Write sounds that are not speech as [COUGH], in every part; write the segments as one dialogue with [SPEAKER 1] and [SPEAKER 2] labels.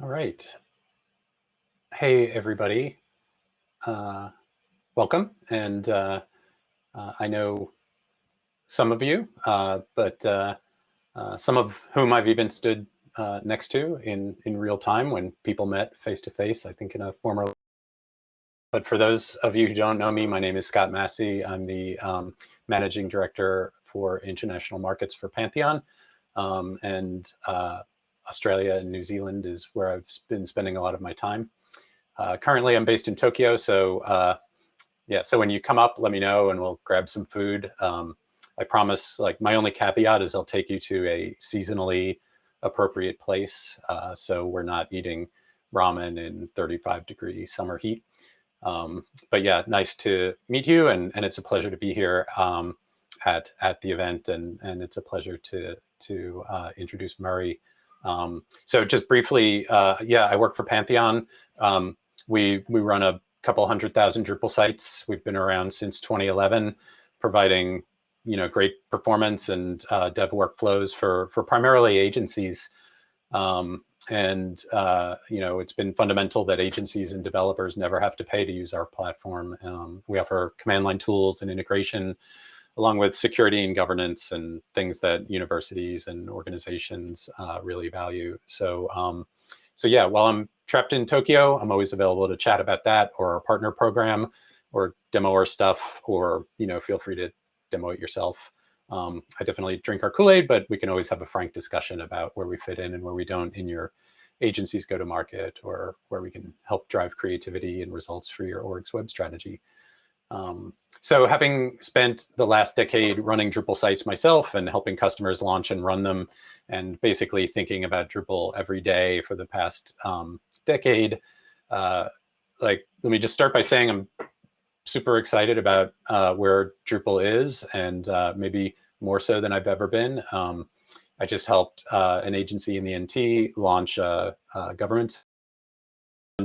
[SPEAKER 1] All right. Hey, everybody. Uh, welcome. And uh, uh, I know some of you, uh, but uh, uh, some of whom I've even stood next to in, in real time when people met face to face, I think in a former. But for those of you who don't know me, my name is Scott Massey. I'm the um, managing director for international markets for Pantheon. Um, and Australia and New Zealand is where I've been spending a lot of my time. Uh, currently, I'm based in Tokyo, so uh, yeah. So when you come up, let me know, and we'll grab some food. Um, I promise. Like my only caveat is I'll take you to a seasonally appropriate place, uh, so we're not eating ramen in 35 degree summer heat. Um, but yeah, nice to meet you, and and it's a pleasure to be here um, at at the event, and and it's a pleasure to to uh, introduce Murray. Um, so just briefly, uh, yeah, I work for Pantheon. Um, we, we run a couple hundred thousand Drupal sites. We've been around since 2011, providing you know great performance and uh, dev workflows for for primarily agencies. Um, and uh, you know it's been fundamental that agencies and developers never have to pay to use our platform. Um, we offer command line tools and integration along with security and governance and things that universities and organizations uh, really value. So, um, so yeah, while I'm trapped in Tokyo, I'm always available to chat about that or our partner program or demo our stuff or, you know, feel free to demo it yourself. Um, I definitely drink our Kool-Aid, but we can always have a frank discussion about where we fit in and where we don't in your agencies go to market or where we can help drive creativity and results for your org's web strategy. Um, so having spent the last decade running Drupal sites myself and helping customers launch and run them, and basically thinking about Drupal every day for the past um, decade, uh, like let me just start by saying I'm super excited about uh, where Drupal is, and uh, maybe more so than I've ever been. Um, I just helped uh, an agency in the NT launch a, a government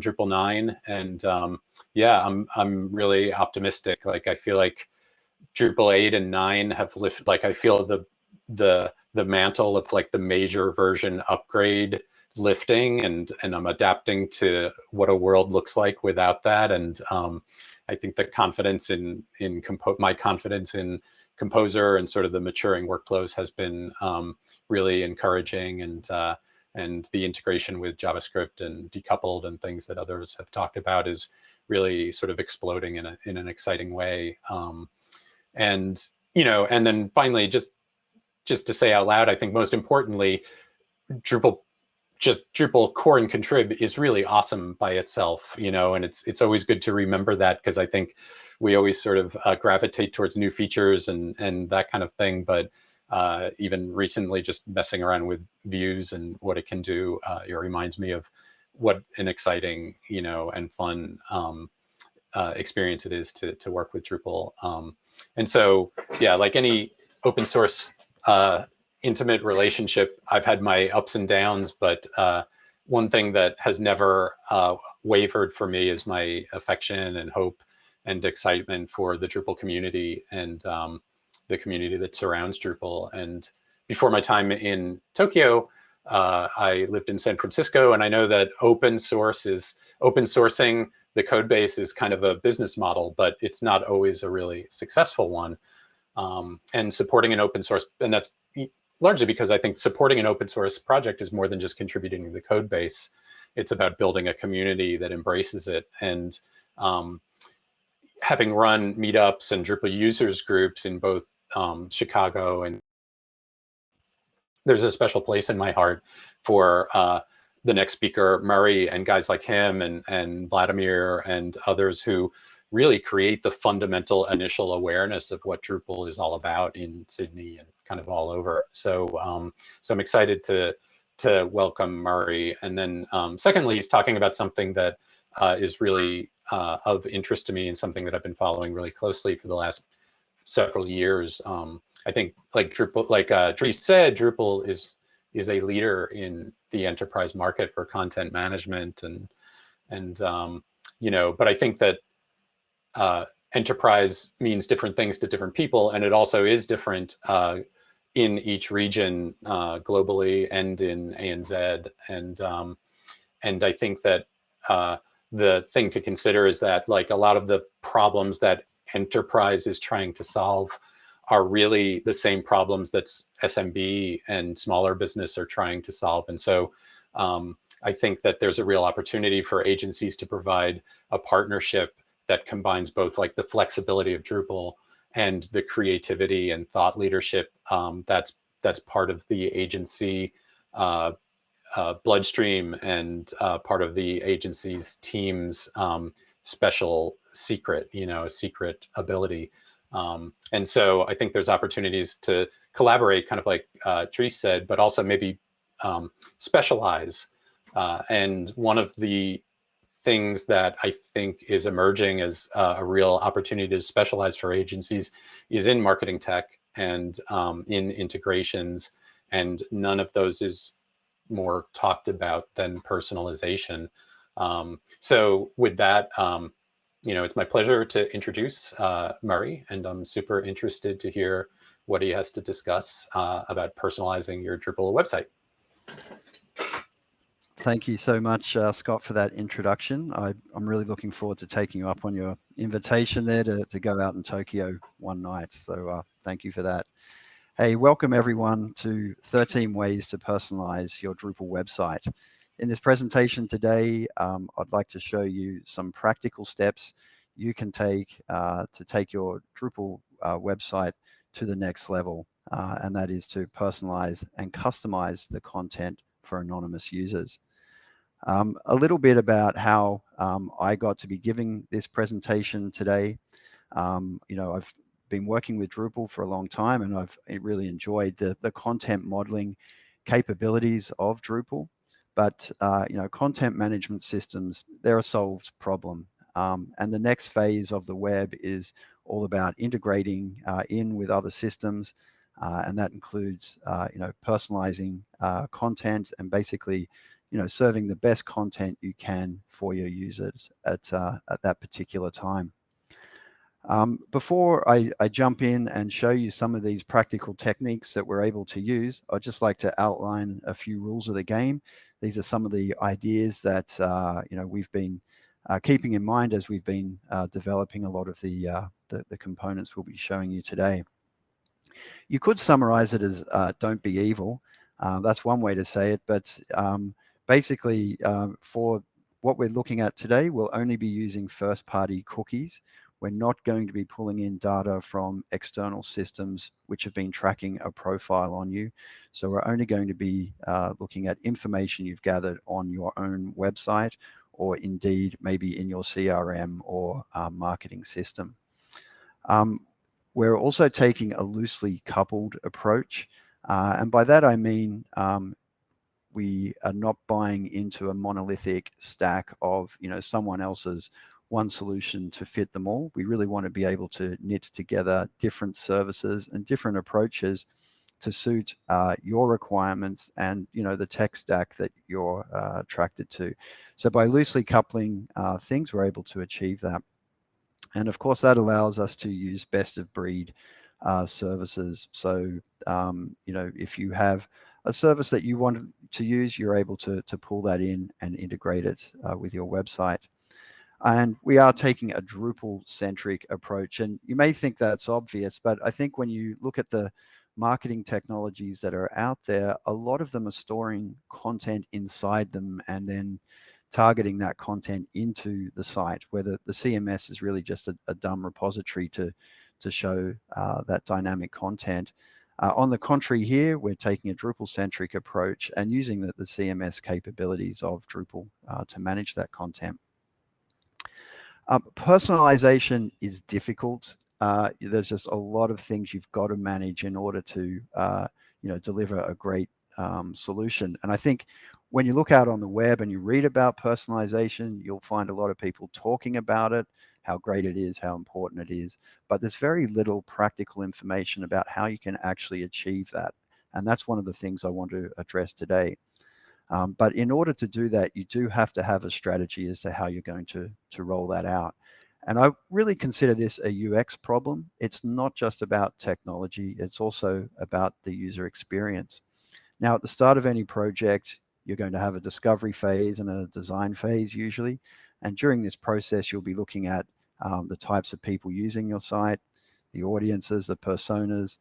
[SPEAKER 1] Drupal 9 and um, yeah I'm I'm really optimistic. Like I feel like Drupal 8 and 9 have lifted like I feel the the the mantle of like the major version upgrade lifting and and I'm adapting to what a world looks like without that. And um, I think the confidence in in compo my confidence in composer and sort of the maturing workflows has been um, really encouraging. And uh, and the integration with JavaScript and decoupled and things that others have talked about is really sort of exploding in, a, in an exciting way. Um, and, you know, and then finally, just, just to say out loud, I think most importantly, Drupal just Drupal core and contrib is really awesome by itself, you know, and it's it's always good to remember that because I think we always sort of uh, gravitate towards new features and and that kind of thing. But uh, even recently just messing around with views and what it can do, uh, it reminds me of what an exciting, you know, and fun um, uh, experience it is to, to work with Drupal. Um, and so, yeah, like any open source uh, intimate relationship, I've had my ups and downs, but uh, one thing that has never uh, wavered for me is my affection and hope and excitement for the Drupal community. And um, the community that surrounds Drupal. And before my time in Tokyo, uh, I lived in San Francisco, and I know that open source is open sourcing the code base is kind of a business model, but it's not always a really successful one. Um, and supporting an open source, and that's largely because I think supporting an open source project is more than just contributing to the code base. It's about building a community that embraces it. And um, having run meetups and Drupal users groups in both um, Chicago, and there's a special place in my heart for uh, the next speaker, Murray, and guys like him and, and Vladimir and others who really create the fundamental initial awareness of what Drupal is all about in Sydney and kind of all over. So, um, so I'm excited to to welcome Murray. And then um, secondly, he's talking about something that uh, is really uh, of interest to me and something that I've been following really closely for the last several years. Um, I think like Drupal, like uh, Dries said, Drupal is is a leader in the enterprise market for content management and and um, you know, but I think that uh, enterprise means different things to different people, and it also is different uh, in each region uh, globally and in ANZ and um, and I think that uh, the thing to consider is that like a lot of the problems that enterprise is trying to solve are really the same problems that SMB and smaller business are trying to solve. And so um, I think that there's a real opportunity for agencies to provide a partnership that combines both like the flexibility of Drupal and the creativity and thought leadership um, that's that's part of the agency uh, uh, bloodstream and uh, part of the agency's team's um, special secret, you know, secret ability. Um, and so I think there's opportunities to collaborate, kind of like uh, Therese said, but also maybe um, specialize. Uh, and one of the things that I think is emerging as uh, a real opportunity to specialize for agencies is in marketing tech and um, in integrations. And none of those is more talked about than personalization. Um, so with that, um, you know, it's my pleasure to introduce uh, Murray, and I'm super interested to hear what he has to discuss uh, about personalizing your Drupal website.
[SPEAKER 2] Thank you so much, uh, Scott, for that introduction. I, am really looking forward to taking you up on your invitation there to, to go out in Tokyo one night. So uh, thank you for that. Hey, welcome everyone to 13 ways to personalize your Drupal website. In this presentation today, um, I'd like to show you some practical steps you can take uh, to take your Drupal uh, website to the next level, uh, and that is to personalize and customize the content for anonymous users. Um, a little bit about how um, I got to be giving this presentation today. Um, you know, I've been working with Drupal for a long time and I've really enjoyed the, the content modeling capabilities of Drupal. But, uh, you know, content management systems, they're a solved problem. Um, and the next phase of the web is all about integrating uh, in with other systems. Uh, and that includes, uh, you know, personalizing uh, content and basically, you know, serving the best content you can for your users at, uh, at that particular time. Um, before I, I, jump in and show you some of these practical techniques that we're able to use, I'd just like to outline a few rules of the game. These are some of the ideas that uh, you know we've been uh, keeping in mind as we've been uh, developing a lot of the, uh, the, the components we'll be showing you today. You could summarize it as uh, don't be evil. Uh, that's one way to say it, but um, basically for what we're looking at today, we'll only be using first-party cookies we're not going to be pulling in data from external systems which have been tracking a profile on you. So we're only going to be uh, looking at information you've gathered on your own website or indeed maybe in your CRM or uh, marketing system. Um, we're also taking a loosely coupled approach. Uh, and by that I mean um, we are not buying into a monolithic stack of you know someone else's one solution to fit them all. We really want to be able to knit together different services and different approaches to suit uh, your requirements and you know the tech stack that you're uh, attracted to. So by loosely coupling uh, things, we're able to achieve that. And of course, that allows us to use best of breed uh, services. So um, you know if you have a service that you want to use, you're able to to pull that in and integrate it uh, with your website. And we are taking a Drupal-centric approach. And you may think that's obvious, but I think when you look at the marketing technologies that are out there, a lot of them are storing content inside them and then targeting that content into the site, where the, the CMS is really just a, a dumb repository to, to show uh, that dynamic content. Uh, on the contrary here, we're taking a Drupal-centric approach and using the, the, CMS capabilities of Drupal uh, to manage that content. Um, personalization is difficult. Uh, there's just a lot of things you've got to manage in order to, uh, you know, deliver a great um, solution. And I think when you look out on the web and you read about personalization, you'll find a lot of people talking about it, how great it is, how important it is. But there's very little practical information about how you can actually achieve that. And that's one of the things I want to address today. Um, but in order to do that, you do have to have a strategy as to how you're going to, to roll that out. And I really consider this a UX problem. It's not just about technology, it's also about the user experience. Now, at the start of any project, you're going to have a discovery phase and a design phase usually. And during this process, you'll be looking at um, the types of people using your site, the audiences, the personas,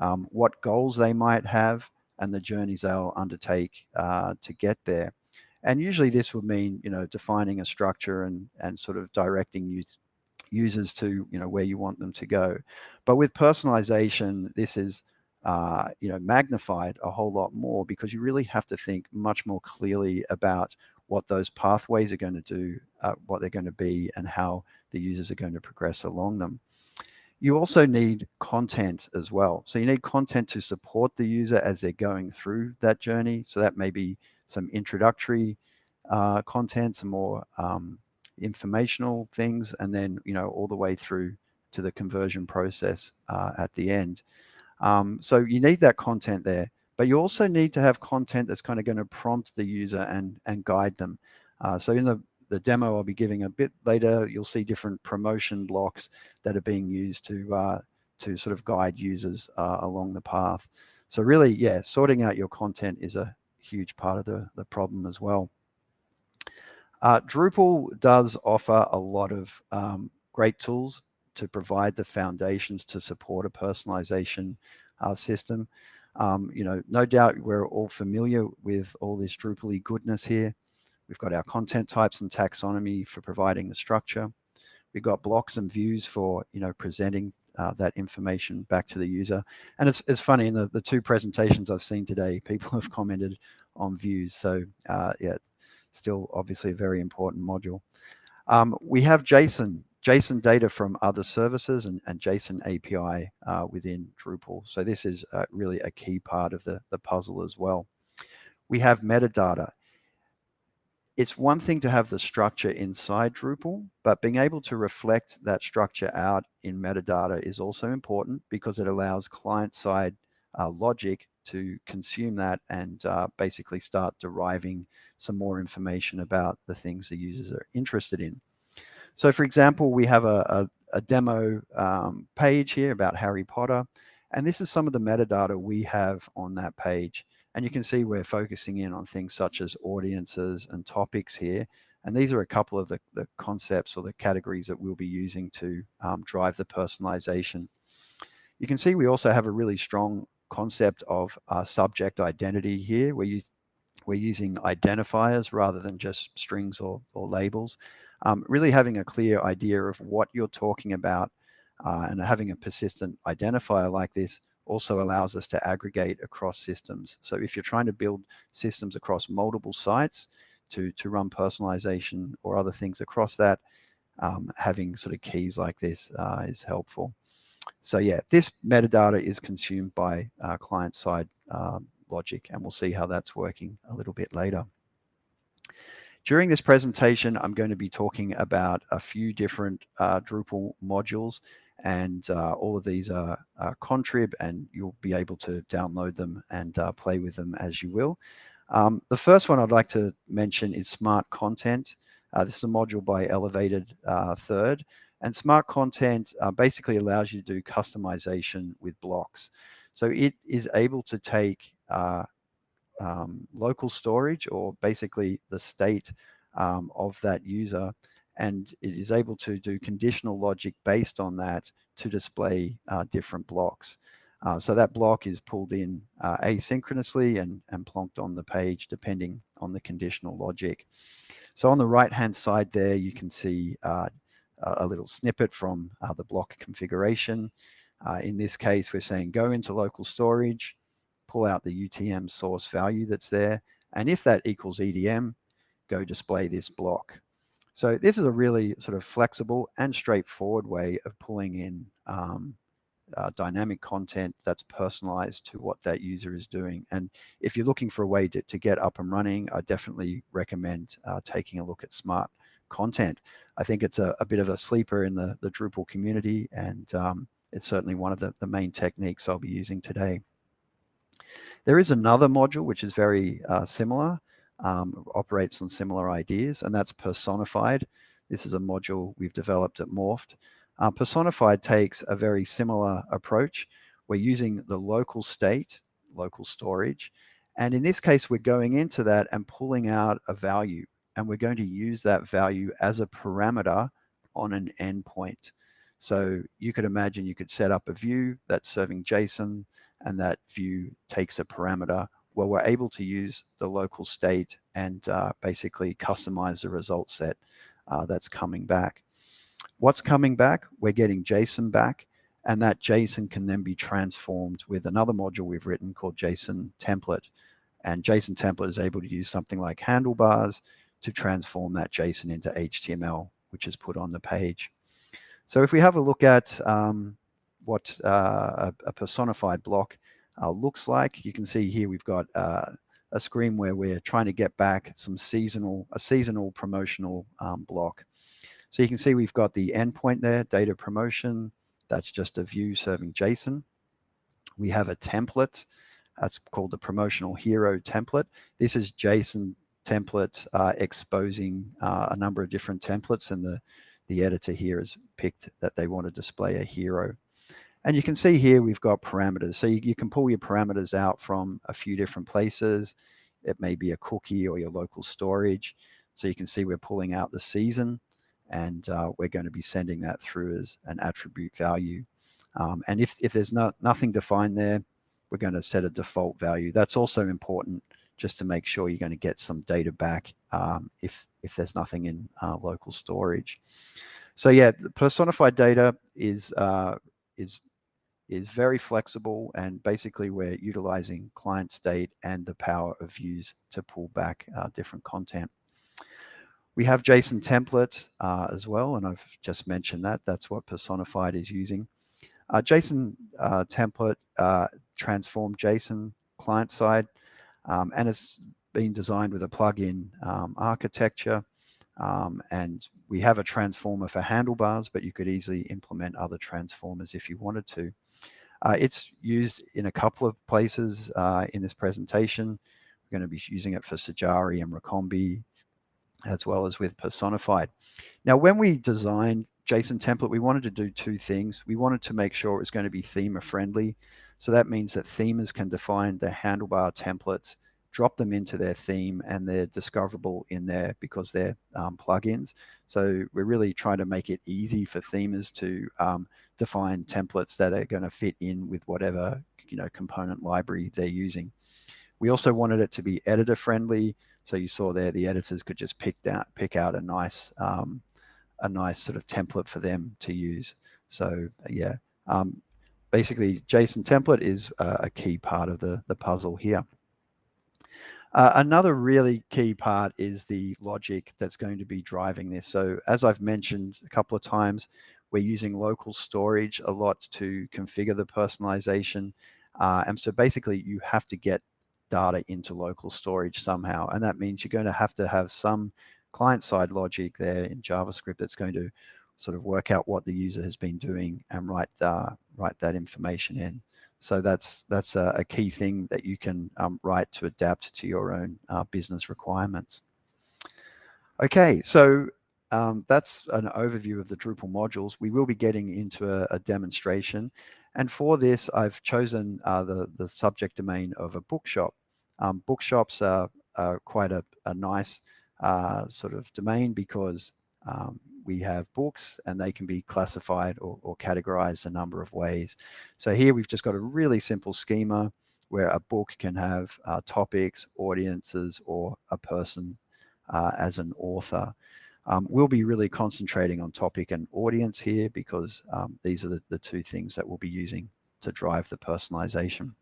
[SPEAKER 2] um, what goals they might have, and the journeys they'll undertake uh, to get there. And usually this would mean, you know, defining a structure and, and sort of directing use, users to, you know, where you want them to go. But with personalization, this is, uh, you know, magnified a whole lot more because you really have to think much more clearly about what those pathways are going to do, uh, what they're going to be, and how the users are going to progress along them. You also need content as well. So you need content to support the user as they're going through that journey. So that may be some introductory uh, content, some more um, informational things, and then, you know, all the way through to the conversion process uh, at the end. Um, so you need that content there, but you also need to have content that's kind of going to prompt the user and, and guide them. Uh, so in the the demo I'll be giving a bit later, you'll see different promotion blocks that are being used to uh, to sort of guide users uh, along the path. So really, yeah, sorting out your content is a huge part of the, the problem as well. Uh, Drupal does offer a lot of um, great tools to provide the foundations to support a personalization uh, system. Um, you know, no doubt we're all familiar with all this Drupal goodness here. We've got our content types and taxonomy for providing the structure. We've got blocks and views for, you know, presenting uh, that information back to the user. And it's, it's funny, in the, the two presentations I've seen today, [LAUGHS] people have commented on views. So uh, yeah, still obviously a very important module. Um, we have JSON, JSON data from other services and, and JSON API uh, within Drupal. So this is uh, really a key part of the, the puzzle as well. We have metadata it's one thing to have the structure inside Drupal, but being able to reflect that structure out in metadata is also important because it allows client-side uh, logic to consume that and uh, basically start deriving some more information about the things the users are interested in. So for example, we have a, a, a demo um, page here about Harry Potter, and this is some of the metadata we have on that page. And you can see we're focusing in on things such as audiences and topics here. And these are a couple of the, the concepts or the categories that we'll be using to um, drive the personalization. You can see we also have a really strong concept of uh, subject identity here, where you, we're using identifiers rather than just strings or, or labels. Um, really having a clear idea of what you're talking about uh, and having a persistent identifier like this also allows us to aggregate across systems. So if you're trying to build systems across multiple sites to, to run personalization or other things across that, um, having sort of keys like this uh, is helpful. So yeah, this metadata is consumed by uh, client-side um, logic, and we'll see how that's working a little bit later. During this presentation, I'm going to be talking about a few different uh, Drupal modules and uh, all of these are, are, contrib and you'll be able to download them and uh, play with them as you will. Um, the first one I'd like to mention is Smart Content. Uh, this is a module by Elevated uh, Third and Smart Content uh, basically allows you to do customization with blocks. So it is able to take uh, um, local storage or basically the state um, of that user and it is able to do conditional logic based on that to display uh, different blocks. Uh, so that block is pulled in uh, asynchronously and, and plonked on the page depending on the conditional logic. So on the right hand side there, you can see uh, a little snippet from uh, the block configuration. Uh, in this case, we're saying go into local storage, pull out the UTM source value that's there. And if that equals EDM, go display this block. So this is a really sort of flexible and straightforward way of pulling in um, uh, dynamic content that's personalized to what that user is doing. And if you're looking for a way to, to get up and running, I definitely recommend uh, taking a look at smart content. I think it's a, a, bit of a sleeper in the, the Drupal community, and um, it's certainly one of the, the main techniques I'll be using today. There is another module which is very uh, similar, um, operates on similar ideas, and that's personified. This is a module we've developed at Morpht. Uh, personified takes a very similar approach. We're using the local state, local storage, And in this case, we're going into that and pulling out a value, and we're going to use that value as a parameter on an endpoint. So you could imagine you could set up a view that's serving JSON, and that view takes a parameter where we're able to use the local state and uh, basically customize the result set uh, that's coming back. What's coming back? We're getting JSON back, and that JSON can then be transformed with another module we've written called JSON template. And JSON template is able to use something like handlebars to transform that JSON into HTML, which is put on the page. So if we have a look at um, what uh, a, a, personified block uh, looks like, you can see here we've got uh, a screen where we're trying to get back some seasonal, a seasonal promotional um, block. So you can see we've got the endpoint there, data promotion. That's just a view serving JSON. We have a template. That's called the promotional hero template. This is JSON template uh, exposing uh, a number of different templates and the, the editor here has picked that they want to display a hero. And you can see here we've got parameters. So you, you, can pull your parameters out from a few different places. It may be a cookie or your local storage. So you can see we're pulling out the season and uh, we're going to be sending that through as an attribute value. Um, and if, if there's not, nothing defined there, we're going to set a default value. That's also important just to make sure you're going to get some data back um, if, if there's nothing in uh, local storage. So yeah, the personified data is, uh, is is very flexible and basically we're utilizing client state and the power of views to pull back uh, different content. We have JSON templates uh, as well, and I've just mentioned that. That's what Personified is using. Uh, JSON uh, template uh, transform JSON client side, um, and it's been designed with a plugin um, architecture. Um, and we have a transformer for handlebars, but you could easily implement other transformers if you wanted to. Uh, it's used in a couple of places uh, in this presentation. We're going to be using it for Sajari and Recombee, as well as with Personified. Now, when we designed JSON template, we wanted to do two things. We wanted to make sure it was going to be theme friendly. So that means that themers can define their handlebar templates, drop them into their theme, and they're discoverable in there because they're um, plugins. So we're really trying to make it easy for themers to um, define templates that are going to fit in with whatever you know component library they're using. We also wanted it to be editor friendly. So you saw there the editors could just pick out pick out a nice um, a nice sort of template for them to use. So yeah, um, basically JSON template is a key part of the, the puzzle here. Uh, another really key part is the logic that's going to be driving this. So as I've mentioned a couple of times, we're using local storage a lot to configure the personalization. Uh, and so basically you have to get data into local storage somehow. And that means you're going to have to have some client-side logic there in JavaScript that's going to sort of work out what the user has been doing and write, uh, write that information in. So that's that's a, a key thing that you can um, write to adapt to your own uh, business requirements. Okay, so um, that's an overview of the Drupal modules. We will be getting into a, a demonstration. And for this, I've chosen uh, the, the subject domain of a bookshop. Um, bookshops are, are, quite a, a nice uh, sort of domain because um, we have books and they can be classified or, or, categorized a number of ways. So here we've just got a really simple schema where a book can have uh, topics, audiences, or a person uh, as an author. Um, we'll be really concentrating on topic and audience here because um, these are the, the, two things that we'll be using to drive the personalization.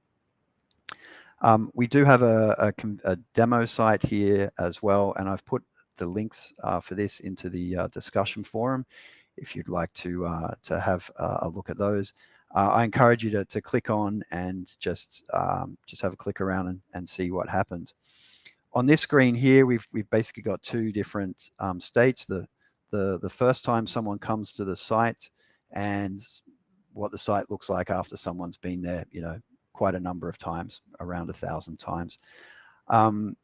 [SPEAKER 2] Um, we do have a, a, a, demo site here as well, and I've put the links uh, for this into the uh, discussion forum if you'd like to, uh, to have a look at those. I encourage you to, to click on and just, um, just have a click around and, and see what happens on this screen here, we've, we've basically got two different um, states. The, the, the first time someone comes to the site and what the site looks like after someone's been there, you know, quite a number of times, around a thousand times. Um,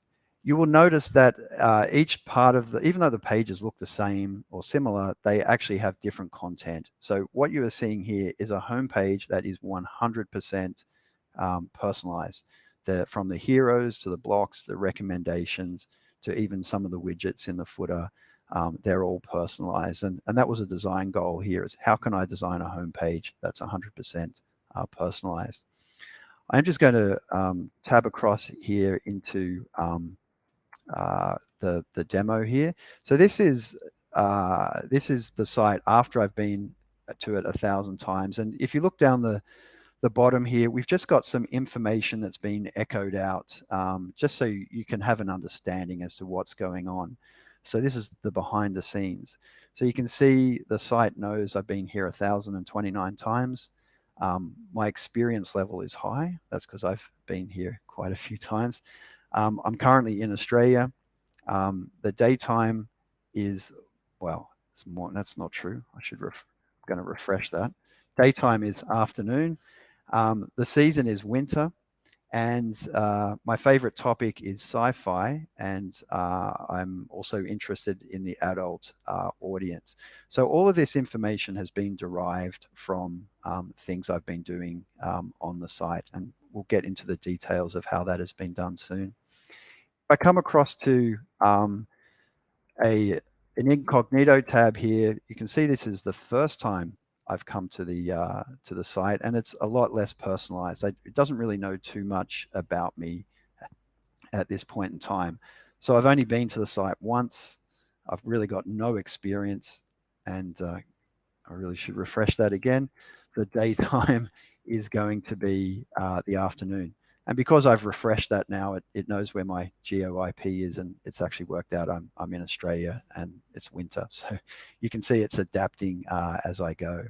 [SPEAKER 2] you will notice that uh, each part of the, even though the pages look the same or similar, they actually have different content. So what you are seeing here is a homepage that is 100% um, personalized. the, from the heroes to the blocks, the recommendations, to even some of the widgets in the footer, um, they're all personalized. And, and that was a design goal here is how can I design a homepage that's 100% uh, personalized? I'm just going to um, tab across here into um, uh, the, the demo here. So this is, uh, this is the site after I've been to it a thousand times. And if you look down the, the bottom here, we've just got some information that's been echoed out um, just so you can have an understanding as to what's going on. So this is the behind the scenes. So you can see the site knows I've been here 1,029 times. Um, my experience level is high. That's because I've been here quite a few [LAUGHS] times. Um, I'm currently in Australia. Um, the daytime is, well, it's more, that's not true. I should, ref, I'm going to refresh that. Daytime is afternoon. Um, the season is winter. And uh, my favorite topic is sci-fi, and uh, I'm also interested in the adult uh, audience. So all of this information has been derived from um, things I've been doing um, on the site, and we'll get into the details of how that has been done soon. I come across to um, a an incognito tab here, you can see this is the first time I've come to the uh, to the site, and it's a lot less personalized. I, it doesn't really know too much about me at this point in time. So I've only been to the site once. I've really got no experience, and uh, I really should refresh that again. The [LAUGHS] daytime is going to be uh, the afternoon. And because I've refreshed that now, it, it knows where my geo IP is and it's actually worked out I'm, I'm in Australia and it's winter. [LAUGHS] So you can see it's adapting uh, as I go.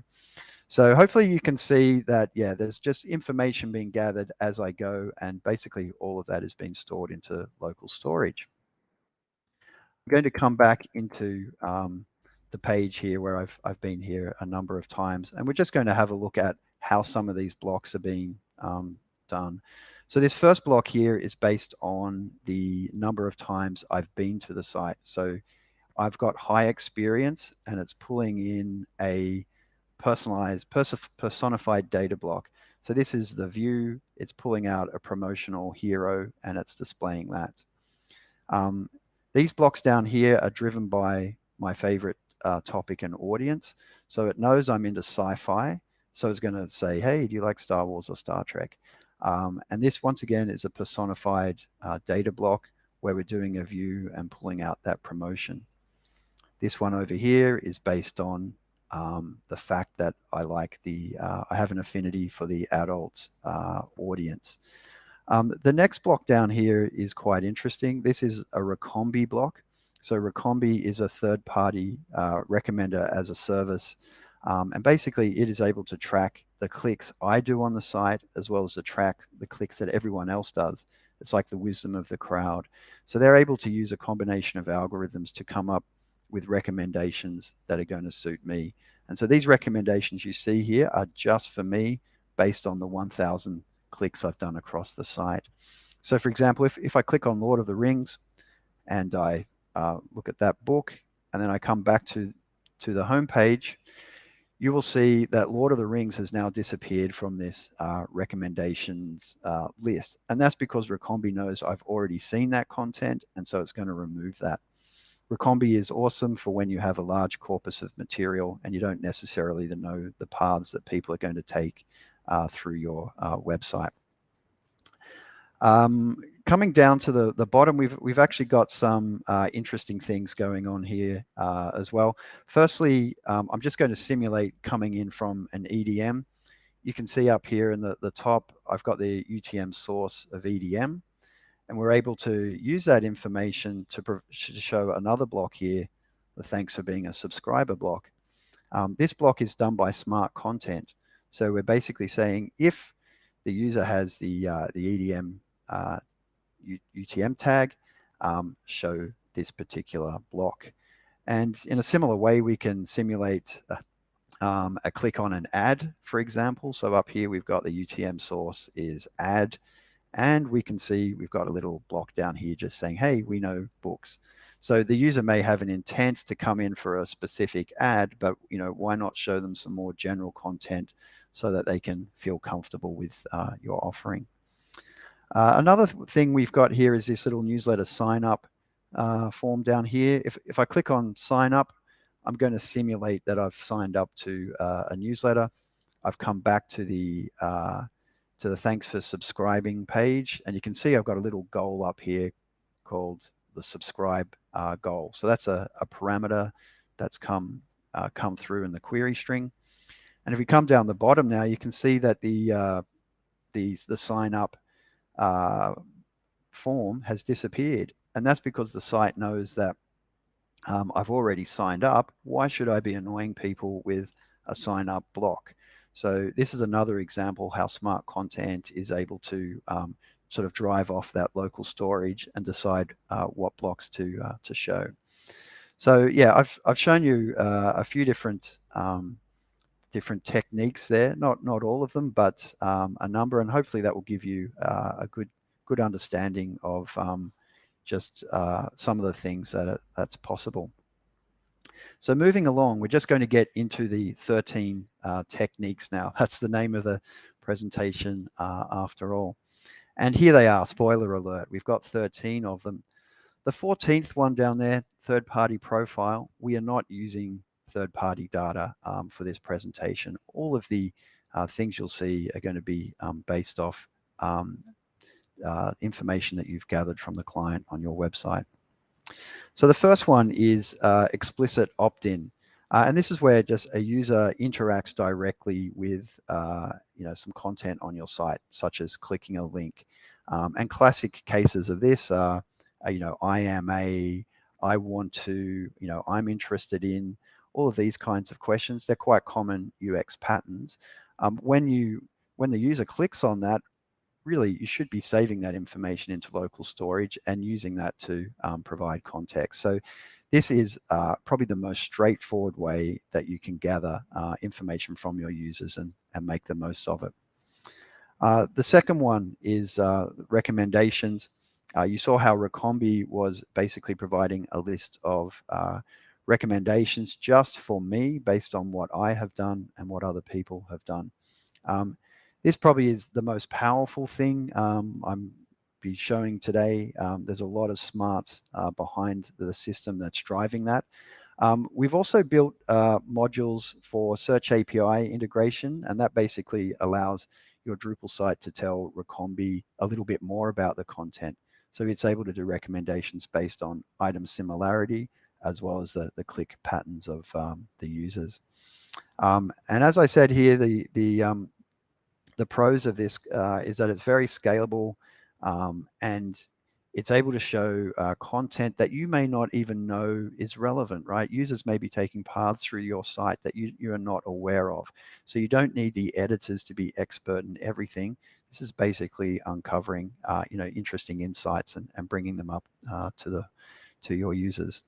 [SPEAKER 2] So hopefully you can see that, yeah, there's just information being gathered as I go and basically all of that is being stored into local storage. I'm going to come back into um, the page here where I've, I've been here a number of times and we're just going to have a look at how some of these blocks are being um, done. So this first block here is based on the number of times I've been to the site. So I've got high experience and it's pulling in a personalized, personified data block. So this is the view, it's pulling out a promotional hero and it's displaying that. Um, these blocks down here are driven by my favorite uh, topic and audience. So it knows I'm into sci-fi. So it's going to say, hey, do you like Star Wars or Star Trek? Um, and this, once again, is a personified uh, data block where we're doing a view and pulling out that promotion. This one over here is based on um, the fact that I like the, uh, I have an affinity for the adult uh, audience. Um, the next block down here is quite interesting. This is a Recombee block. So Recombee is a third-party uh, recommender as a service um, and basically it is able to track the clicks I do on the site, as well as the track the clicks that everyone else does. It's like the wisdom of the crowd. So they're able to use a combination of algorithms to come up with recommendations that are going to suit me. And so these recommendations you see here are just for me based on the 1000 clicks I've done across the site. So for example, if, if I click on Lord of the Rings and I uh, look at that book, and then I come back to, to the home page, you will see that Lord of the Rings has now disappeared from this uh, recommendations uh, list. And that's because Recombee knows I've already seen that content, and so it's going to remove that. Recombee is awesome for when you have a large corpus of material and you don't necessarily know the paths that people are going to take uh, through your uh, website. Um, coming down to the, the bottom, we've, we've actually got some uh, interesting things going on here uh, as well. Firstly, um, I'm just going to simulate coming in from an EDM. You can see up here in the, the top, I've got the UTM source of EDM, and we're able to use that information to, show another block here, the thanks for being a subscriber block. Um, this block is done by smart content. So we're basically saying if the user has the, uh, the EDM uh, UTM tag, um, show this particular block. And in a similar way, we can simulate a, um, a click on an ad, for example. So up here, we've got the UTM source is ad, and we can see we've got a little block down here just saying, hey, we know books. So the user may have an intent to come in for a specific ad, but you know, why not show them some more general content so that they can feel comfortable with uh, your offering. Uh, another th thing we've got here is this little newsletter sign up uh, form down here. If, if I click on sign up, I'm going to simulate that I've signed up to uh, a newsletter. I've come back to the uh, to the thanks for subscribing page, and you can see I've got a little goal up here called the subscribe uh, goal. So that's a, a parameter that's come uh, come through in the query string. And if we come down the bottom now, you can see that the uh, the the sign up uh, form has disappeared, and that's because the site knows that um, I've already signed up. Why should I be annoying people with a sign up block? So this is another example how smart content is able to um, sort of drive off that local storage and decide uh, what blocks to uh, to show. So yeah, I've I've shown you uh, a few different um, different techniques there. Not not all of them, but um, a number, and hopefully that will give you uh, a good good understanding of um, just uh, some of the things that are, that's possible. So moving along, we're just going to get into the 13 uh, techniques now. [LAUGHS] That's the name of the presentation uh, after all. And here they are, spoiler alert. We've got 13 of them. The 14th one down there, third-party profile, we are not using third-party data um, for this presentation. All of the uh, things you'll see are going to be um, based off um, uh, information that you've gathered from the client on your website. So the first one is uh, explicit opt-in. Uh, and this is where just a user interacts directly with uh, you know some content on your site, such as clicking a link. Um, and classic cases of this are, you know, I am a, I want to, you know, I'm interested in, all of these kinds of questions. They're quite common UX patterns. Um, when you when the user clicks on that, really you should be saving that information into local storage and using that to um, provide context. So this is uh, probably the most straightforward way that you can gather uh, information from your users and, and make the most of it. Uh, the second one is uh, recommendations. Uh, you saw how Recombee was basically providing a list of uh, recommendations just for me based on what I have done and what other people have done. Um, this probably is the most powerful thing um, I'm be showing today. Um, there's a lot of smarts uh, behind the system that's driving that. Um, we've also built uh, modules for Search API integration, and that basically allows your Drupal site to tell Recombee a little bit more about the content. So it's able to do recommendations based on item similarity, as well as the, the click patterns of um, the users. Um, and as I said here, the, the, um, the pros of this uh, is that it's very scalable um, and it's able to show uh, content that you may not even know is relevant, right? Users may be taking paths through your site that you, you are not aware of. So you don't need the editors to be expert in everything. This is basically uncovering, uh, you know, interesting insights and, and bringing them up uh, to the to your users.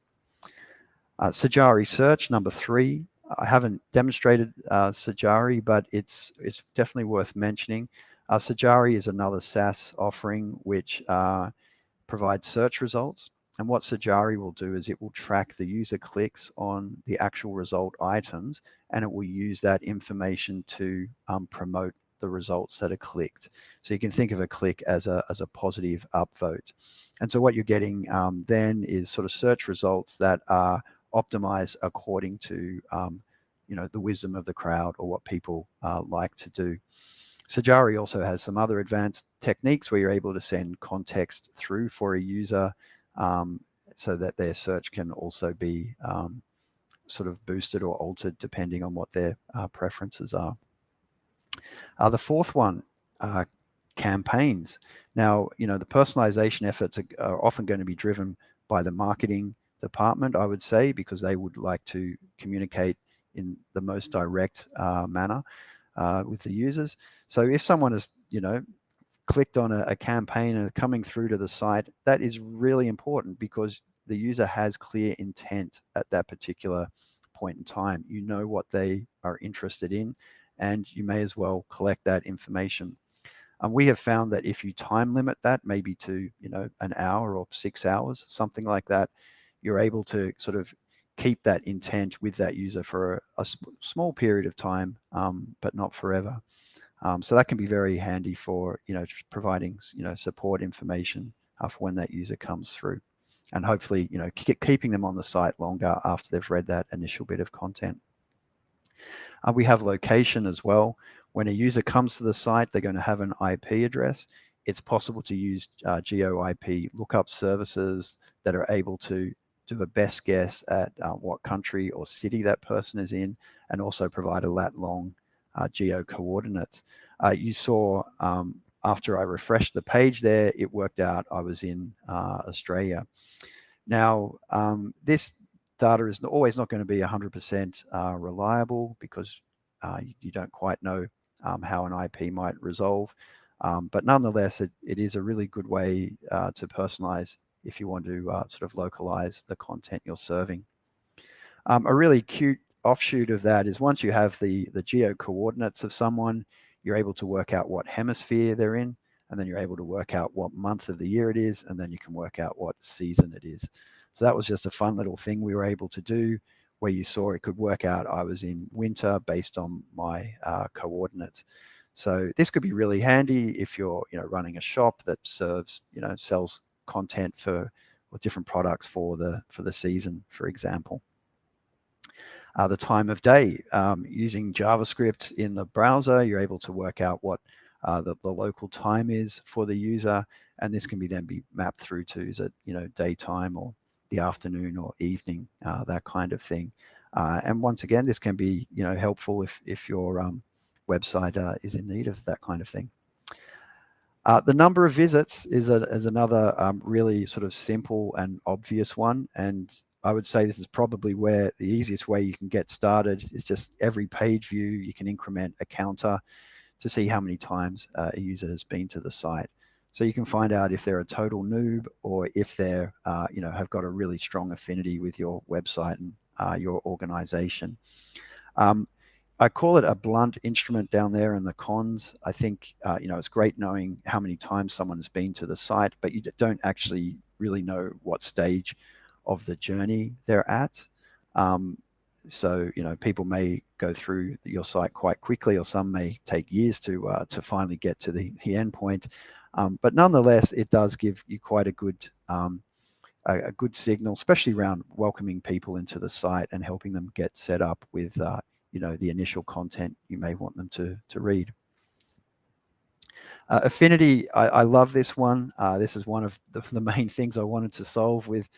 [SPEAKER 2] Uh, Sajari search number three. I haven't demonstrated uh, Sajari, but it's it's definitely worth mentioning. Uh, Sajari is another SaaS offering which uh, provides search results. And what Sajari will do is it will track the user clicks on the actual result items, and it will use that information to um, promote the results that are clicked. So you can think of a click as a, as a positive upvote. And so what you're getting um, then is sort of search results that are optimized according to um, you know the wisdom of the crowd or what people uh, like to do. Sajari also has some other advanced techniques where you're able to send context through for a user um, so that their search can also be um, sort of boosted or altered depending on what their uh, preferences are. Uh, the fourth one, uh, campaigns. Now, you know, the personalization efforts are, are often going to be driven by the marketing department, I would say, because they would like to communicate in the most direct uh, manner uh, with the users. So if someone has, you know, clicked on a, a campaign and coming through to the site, that is really important because the user has clear intent at that particular point in time. You know what they are interested in, and you may as well collect that information. Um, we have found that if you time limit that maybe to you know an hour or six hours, something like that, you're able to sort of keep that intent with that user for a, a small period of time, um, but not forever. Um, so that can be very handy for, you know, providing, you know, support information uh, for when that user comes through and hopefully, you know, keep, keeping them on the site longer after they've read that initial bit of content. Uh, we have location as well. When a user comes to the site, they're going to have an IP address. It's possible to use uh, geo IP lookup services that are able to do a best guess at uh, what country or city that person is in and also provide a lat long uh, geo coordinates. Uh, you saw um, after I refreshed the page there, it worked out I was in uh, Australia. Now, um, this data is always not going to be 100% uh, reliable because uh, you, don't quite know um, how an IP might resolve. Um, but nonetheless, it, it is a really good way to personalize if you want to uh, sort of localize the content you're serving. Um, a really cute offshoot of that is once you have the, the geo coordinates of someone, you're able to work out what hemisphere they're in, and then you're able to work out what month of the year it is, and then you can work out what season it is. So that was just a fun little thing we were able to do where you saw it could work out I was in winter based on my uh, coordinates. So this could be really handy if you're you know running a shop that serves you know sells content for or different products for the for the season, for example uh, the time of day. Um, using JavaScript in the browser, you're able to work out what uh, the, the local time is for the user, and this can be then be mapped through to is it you know daytime or the afternoon or evening, uh, that kind of thing. Uh, and once again, this can be you know helpful if if your um, website uh, is in need of that kind of thing. Uh, the number of visits is, a, is another um, really sort of simple and obvious one. And I would say this is probably where the easiest way you can get started is just every page view, you can increment a counter to see how many times uh, a user has been to the site. So you can find out if they're a total noob or if they're, uh, you know, have got a really strong affinity with your website and uh, your organization. Um, I call it a blunt instrument down there in the cons. I think, uh, you know, it's great knowing how many times someone's been to the site, but you don't actually really know what stage of the journey they're at. Um, so you know people may go through your site quite quickly, or some may take years to uh, to finally get to the the end point. Um, but nonetheless, it does give you quite a good um, a, a, good signal, especially around welcoming people into the site and helping them get set up with uh, you know the initial content you may want them to to read. Uh, affinity, I, I, love this one. Uh, this is one of the, [LAUGHS] the, main things I wanted to solve with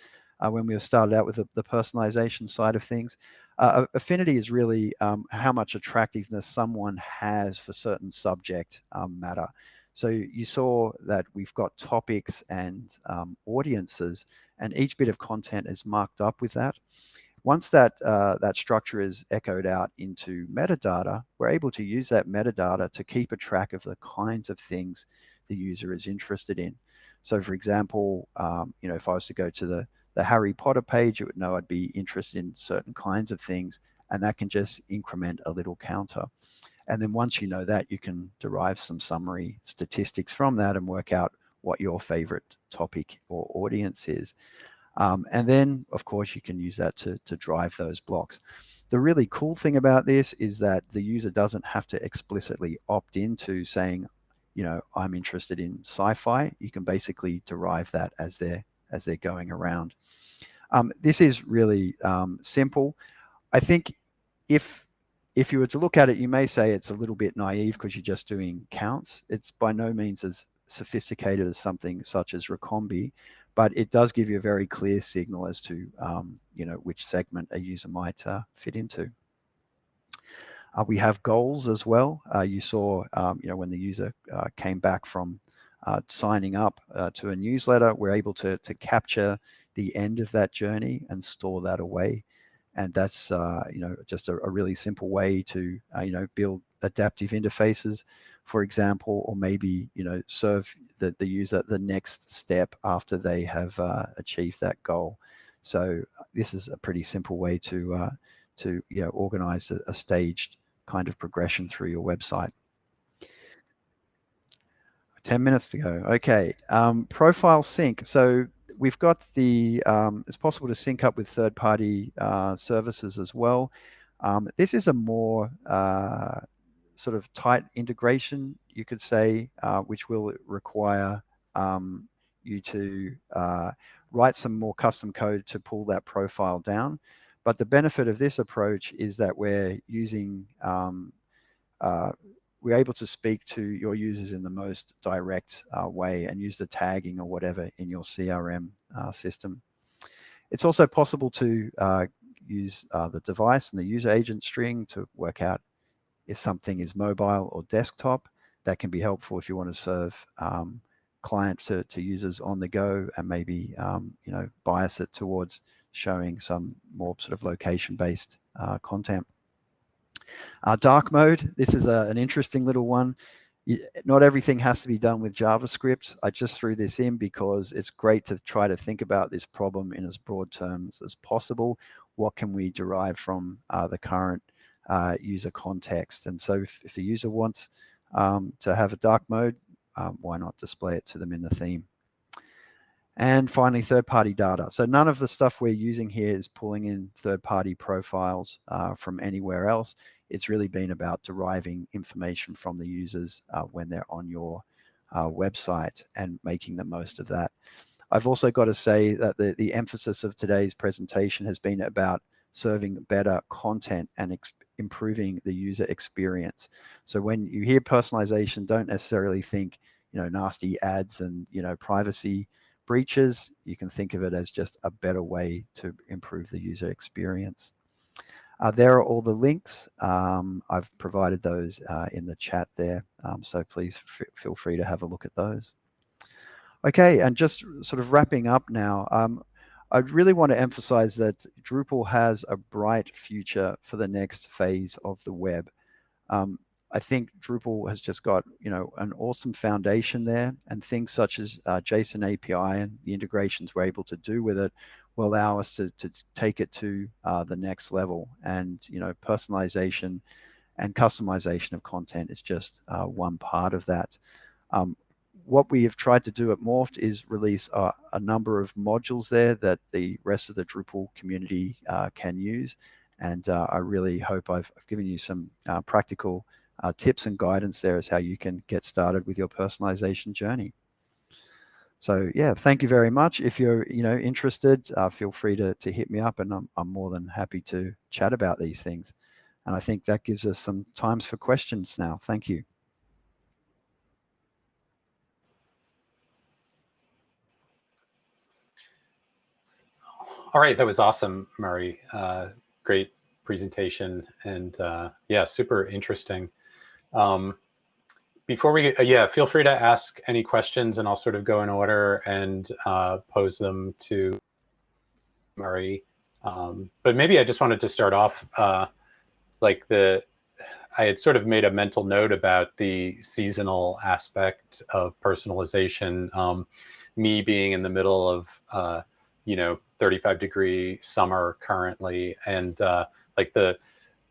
[SPEAKER 2] uh, when we started out with the, the personalization side of things. Uh, affinity is really um, how much attractiveness someone has for certain subject um, matter. So you saw that we've got topics and um, audiences, and each bit of content is marked up with that. Once that uh, that structure is echoed out into metadata, we're able to use that metadata to keep a track of the kinds of things the user is interested in. So, for example, um, you know, if I was to go to the the Harry Potter page, it would know I'd be interested in certain kinds of things, and that can just increment a little counter. And then once you know that, you can derive some summary statistics from that and work out what your favorite topic or audience is. Um, and then, of course, you can use that to, to drive those blocks. The really cool thing about this is that the user doesn't have to explicitly opt into saying, you know, I'm interested in sci-fi. You can basically derive that as they're as they're going around. Um, this is really um, simple. I think if if you were to look at it, you may say it's a little bit naive because you're just doing counts. It's by no means as sophisticated as something such as Recombee, but it does give you a very clear signal as to um, you know which segment a user might uh, fit into. Uh, we have goals as well. Uh, you saw, um, you know, when the user uh, came back from uh, signing up uh, to a newsletter, we're able to, to capture the end of that journey and store that away. And that's, you know, just a, a, really simple way to, you know, build adaptive interfaces, for example, or maybe, you know, serve the, the user the next step after they have uh, achieved that goal. So this is a pretty simple way to, uh, to you know, organize a, a staged kind of progression through your website. 10 minutes to go. Okay. Um, profile sync. So we've got the, um, it's possible to sync up with third party uh, services as well. Um, this is a more uh, sort of tight integration, you could say, uh, which will require um, you to uh, write some more custom code to pull that profile down. But the benefit of this approach is that we're using, um, uh, we're able to speak to your users in the most direct uh, way and use the tagging or whatever in your CRM uh, system. It's also possible to uh, use uh, the device and the user agent string to work out if something is mobile or desktop. That can be helpful if you want to serve um, clients to, to users on the go and maybe um, you know bias it towards showing some more sort of location-based uh, content. Uh, dark mode, this is a, an interesting little one. Not everything has to be done with JavaScript. I just threw this in because it's great to try to think about this problem in as broad terms as possible. What can we derive from uh, the current uh, user context? And so if, if a user wants um, to have a dark mode, um, why not display it to them in the theme? And finally, third-party data. So none of the stuff we're using here is pulling in third-party profiles uh, from anywhere else. It's really been about deriving information from the users uh, when they're on your uh, website and making the most of that. I've also got to say that the, the emphasis of today's presentation has been about serving better content and improving the user experience. So when you hear personalization, don't necessarily think, you know, nasty ads and, you know, privacy breaches. You can think of it as just a better way to improve the user experience. Uh, there are all the links. Um, I've provided those uh, in the chat there. Um, so please feel free to have a look at those. Okay, and just sort of wrapping up now, um, I really want to emphasize that Drupal has a bright future for the next phase of the web. Um, I think Drupal has just got, you know, an awesome foundation there and things such as uh, JSON API and the integrations we're able to do with it will allow us to, to take it to uh, the next level. And, you know, personalization and customization of content is just uh, one part of that. Um, what we have tried to do at Morpht is release a, a, number of modules there that the rest of the Drupal community uh, can use. And uh, I really hope I've, I've given you some uh, practical uh, tips and guidance there as how you can get started with your personalization journey. So yeah, thank you very much. If you're you know interested, uh, feel free to, to hit me up and I'm, I'm more than happy to chat about these things. And I think that gives us some times for questions now. Thank you.
[SPEAKER 1] All right, that was awesome, Murray. Uh, great presentation and uh, yeah, super interesting. Um, before we, uh, yeah, feel free to ask any questions and I'll sort of go in order and uh, pose them to Murray. Um, but maybe I just wanted to start off uh, like the, I had sort of made a mental note about the seasonal aspect of personalization. Um, me being in the middle of, uh, you know, 35 degree summer currently and uh, like the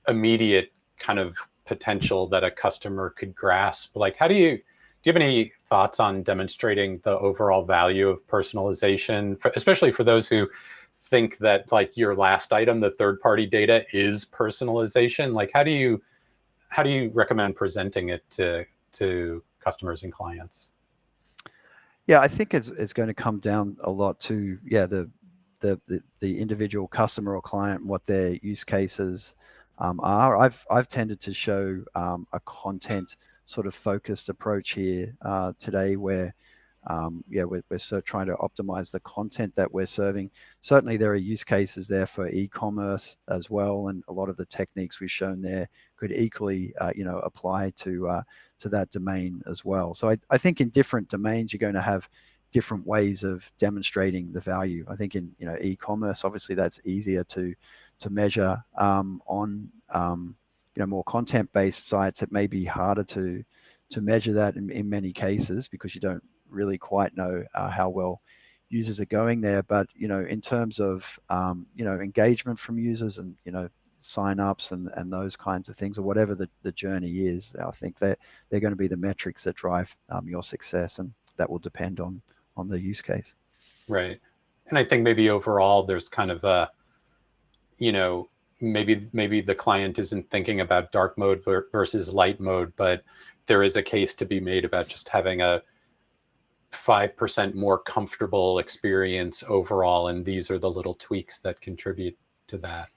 [SPEAKER 1] immediate kind of potential that a customer could grasp. Like, how do you, do you have any thoughts on demonstrating the overall value of personalization, for, especially for those who think that like your last item, the third party data is personalization? Like, how do you, how do you recommend presenting it to, to customers and clients?
[SPEAKER 2] Yeah, I think it's, it's going to come down a lot to, yeah, the, the, the, the individual customer or client, what their use cases um, are. I've, I've tended to show um, a content sort of focused approach here uh, today where um, yeah, we're, we're so trying to optimize the content that we're serving. Certainly there are use cases there for e-commerce as well. And a lot of the techniques we've shown there could equally, uh, you know, apply to, uh, to that domain as well. So I, I think in different domains, you're going to have different ways of demonstrating the value. I think in, you know, e-commerce, obviously that's easier to, to measure um, on um, you know more content-based sites. It may be harder to to measure that in, in many cases because you don't really quite know uh, how well users are going there. But you know, in terms of um, you know engagement from users and you know sign-ups and and those kinds of things, or whatever the, the journey is, I think that they're, going to be the metrics that drive um, your success, and that will depend on on the use case.
[SPEAKER 1] Right, and I think maybe overall there's kind of a you know, maybe maybe the client isn't thinking about dark mode versus light mode, but there is a case to be made about just having a 5% more comfortable experience overall. And these are the little tweaks that contribute to that.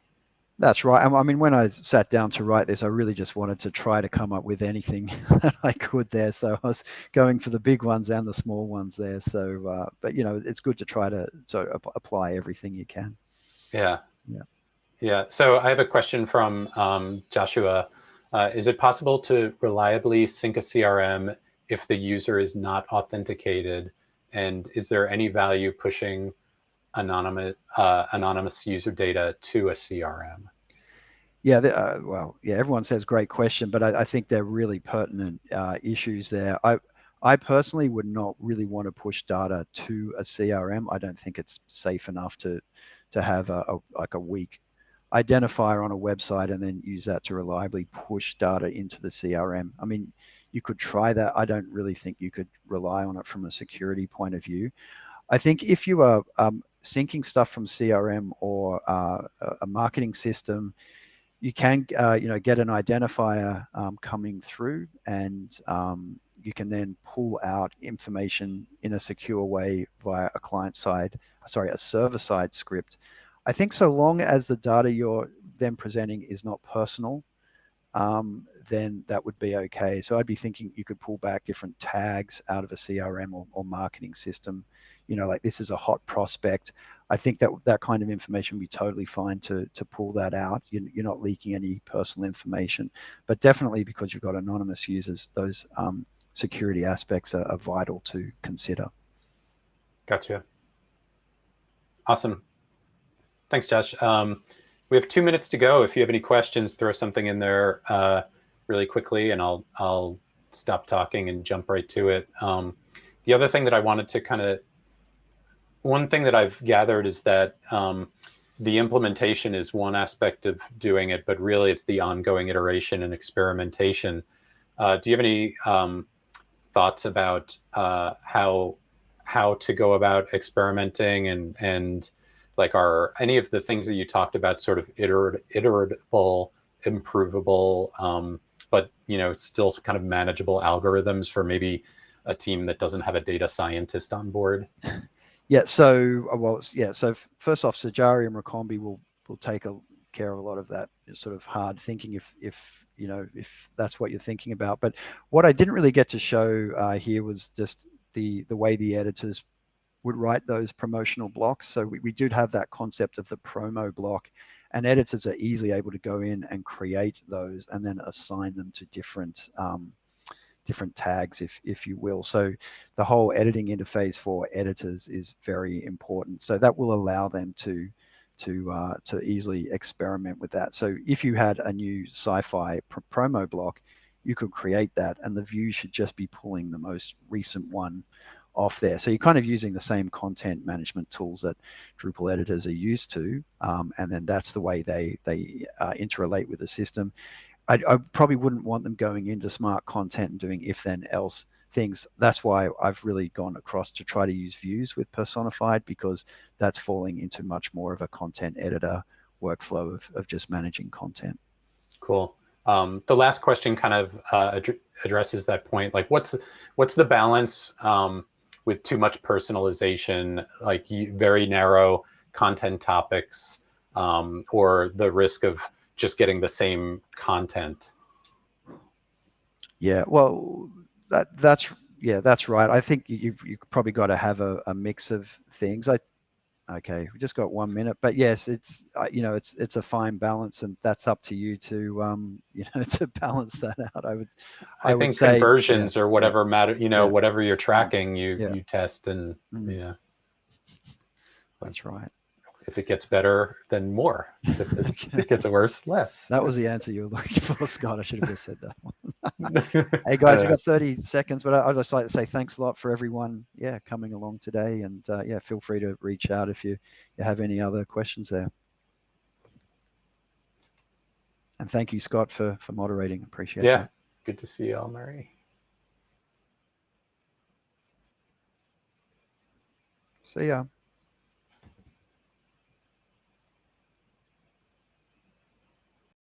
[SPEAKER 2] That's right. I mean, when I sat down to write this, I really just wanted to try to come up with anything [LAUGHS] that I could there. So I was going for the big ones and the small ones there. So, uh, but you know, it's good to try to so apply everything you can.
[SPEAKER 1] Yeah.
[SPEAKER 2] Yeah.
[SPEAKER 1] Yeah. So I have a question from um, Joshua. Uh, is it possible to reliably sync a CRM if the user is not authenticated? And is there any value pushing anonymous uh, anonymous user data to a CRM?
[SPEAKER 2] Yeah, uh, well, yeah, everyone says great question, but I, I think they're really pertinent uh, issues there. I, I personally would not really want to push data to a CRM. I don't think it's safe enough to, to have a, a like a weak identifier on a website and then use that to reliably push data into the CRM. I mean, you could try that. I don't really think you could rely on it from a security point of view. I think if you are um, syncing stuff from CRM or uh, a marketing system, you can uh, you know get an identifier um, coming through, and um, you can then pull out information in a secure way via a client side, sorry, a server side script. I think so long as the data you're then presenting is not personal, um, then that would be okay. So I'd be thinking you could pull back different tags out of a CRM or, or marketing system you know, like this is a hot prospect. I think that that kind of information would be totally fine to to pull that out. You're, you're not leaking any personal information, but definitely because you've got anonymous users, those um, security aspects are, are vital to consider.
[SPEAKER 1] Gotcha. Awesome. Thanks, Josh. Um, we have two minutes to go. If you have any questions, throw something in there uh, really quickly, and I'll I'll stop talking and jump right to it. Um, the other thing that I wanted to kind of one thing that I've gathered is that um, the implementation is one aspect of doing it, but really it's the ongoing iteration and experimentation. Uh, do you have any um, thoughts about uh, how how to go about experimenting and and like are any of the things that you talked about sort of iter iterable, improvable, um, but you know still kind of manageable algorithms for maybe a team that doesn't have a data scientist on board? [LAUGHS]
[SPEAKER 2] Yeah. So uh, well, yeah. So first off, Sajari and Recombee will will take a, care of a lot of that sort of hard thinking if if you know if that's what you're thinking about. But what I didn't really get to show uh, here was just the the way the editors would write those promotional blocks. So we, we did have that concept of the promo block and editors are easily able to go in and create those and then assign them to different um, different tags, if, if you will. So the whole editing interface for editors is very important. So that will allow them to to uh, to easily experiment with that. So if you had a new sci-fi pr promo block, you could create that and the view should just be pulling the most recent one off there. So you're kind of using the same content management tools that Drupal editors are used to. Um, and then that's the way they, they uh, interrelate with the system. I, I, probably wouldn't want them going into smart content and doing if then else things. That's why I've really gone across to try to use views with personified because that's falling into much more of a content editor workflow of, of just managing content.
[SPEAKER 1] Cool. Um, the last question kind of uh, ad addresses that point. Like what's, what's the balance um, with too much personalization, like very narrow content topics um, or the risk of just getting the same content.
[SPEAKER 2] Yeah, well, that that's yeah, that's right. I think you've you probably got to have a, a mix of things. I okay, we just got one minute, but yes, it's you know it's it's a fine balance, and that's up to you to um [LAUGHS] you know to balance that out. I would
[SPEAKER 1] I, I think would say, conversions yeah, or whatever matter you know yeah, whatever you're tracking, you yeah. you test and mm. yeah.
[SPEAKER 2] That's right
[SPEAKER 1] if it gets better, then more. If it gets [LAUGHS] worse, less.
[SPEAKER 2] That was the answer you were looking for, Scott. I should have just said that one. [LAUGHS] hey guys, we've got 30 seconds, but I'd just like to say thanks a lot for everyone, yeah, coming along today. And uh, yeah, feel free to reach out if you, you have any other questions there. And thank you, Scott, for, for moderating. Appreciate it. Yeah, that.
[SPEAKER 1] good to see you all, Murray.
[SPEAKER 2] See ya.